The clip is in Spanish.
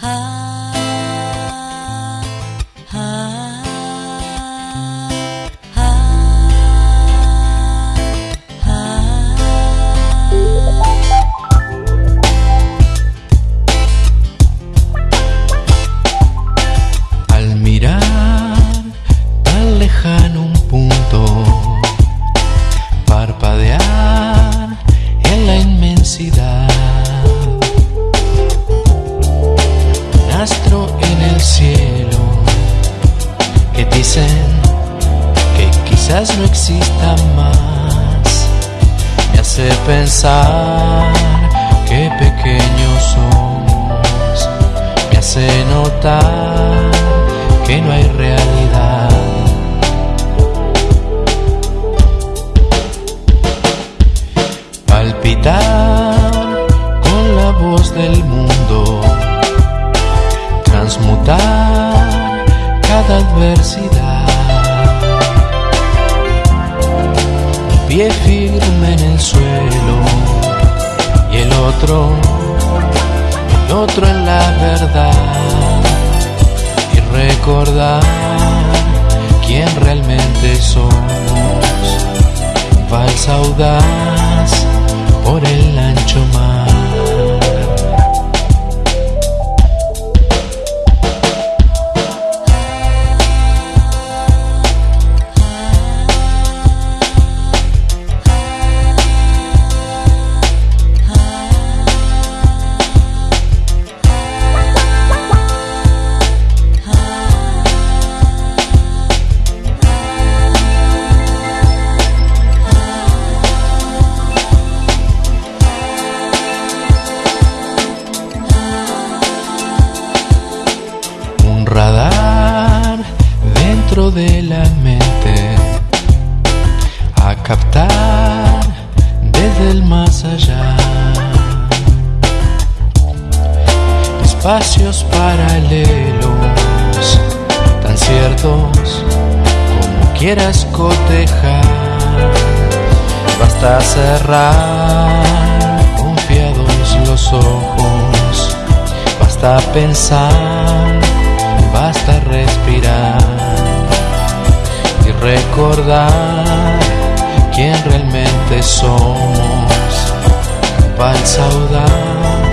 啊。quizás no exista más. Me hace pensar que pequeños somos. Me hace notar que no hay realidad. Palpitar pie firme en el suelo y el otro, el otro en la verdad y recordar quién realmente somos. Valsa audaz captar desde el más allá. Espacios paralelos tan ciertos como quieras cotejar. Basta cerrar confiados los ojos basta pensar realmente somos. Valsa audaz